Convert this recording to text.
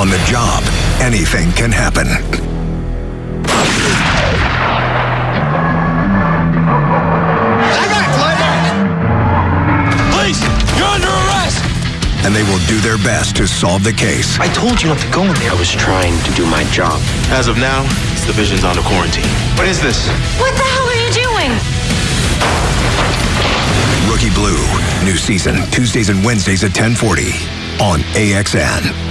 On the job, anything can happen. Police, you're under arrest! And they will do their best to solve the case. I told you not to go in there. I was trying to do my job. As of now, this division's under quarantine. What is this? What the hell are you doing? Rookie Blue, new season, Tuesdays and Wednesdays at 1040 on AXN.